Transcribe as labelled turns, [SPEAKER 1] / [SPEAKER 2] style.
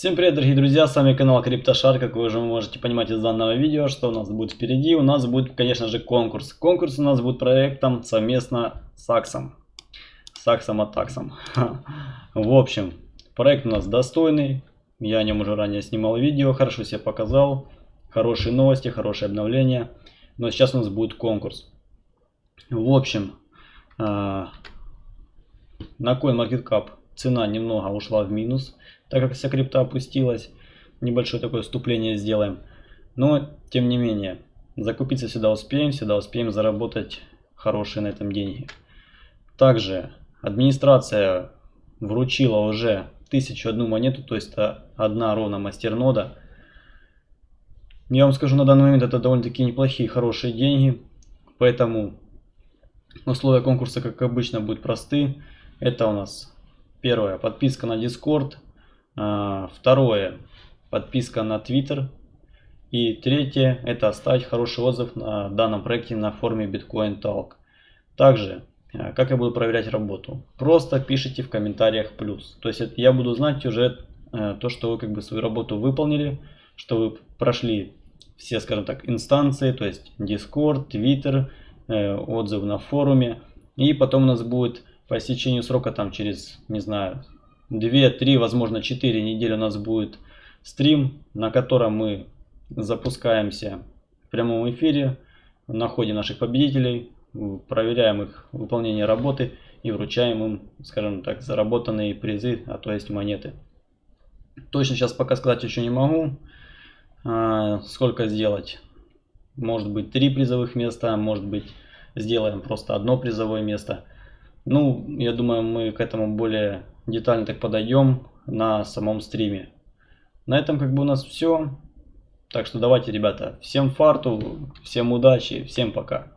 [SPEAKER 1] Всем привет, дорогие друзья, с вами канал CryptoShare, как вы уже можете понимать из данного видео, что у нас будет впереди. У нас будет, конечно же, конкурс. Конкурс у нас будет проектом совместно с Аксом. С Аксом Атаксом. В общем, проект у нас достойный. Я о нем уже ранее снимал видео, хорошо себя показал. Хорошие новости, хорошие обновления. Но сейчас у нас будет конкурс. В общем, а, на CoinMarketCap цена немного ушла в минус так как вся крипта опустилась. Небольшое такое вступление сделаем. Но, тем не менее, закупиться сюда успеем, сюда успеем заработать хорошие на этом деньги. Также администрация вручила уже 1001 монету, то есть это одна ровно мастернода. Я вам скажу, на данный момент это довольно-таки неплохие, хорошие деньги. Поэтому условия конкурса, как обычно, будут просты. Это у нас первое, подписка на Discord, а, второе, подписка на Twitter. И третье, это оставить хороший отзыв на данном проекте на форуме Bitcoin Talk. Также, а, как я буду проверять работу? Просто пишите в комментариях плюс. То есть я буду знать уже э, то, что вы как бы свою работу выполнили, что вы прошли все, скажем так, инстанции, то есть Discord, Twitter, э, отзыв на форуме. И потом у нас будет по истечению срока, там через, не знаю, 2-3, возможно 4 недели у нас будет стрим, на котором мы запускаемся в прямом эфире, находим наших победителей, проверяем их выполнение работы и вручаем им, скажем так, заработанные призы, а то есть монеты. Точно сейчас пока сказать еще не могу, а, сколько сделать. Может быть три призовых места, может быть сделаем просто одно призовое место. Ну, я думаю, мы к этому более детально так подойдем на самом стриме. На этом как бы у нас все. Так что давайте, ребята, всем фарту, всем удачи, всем пока.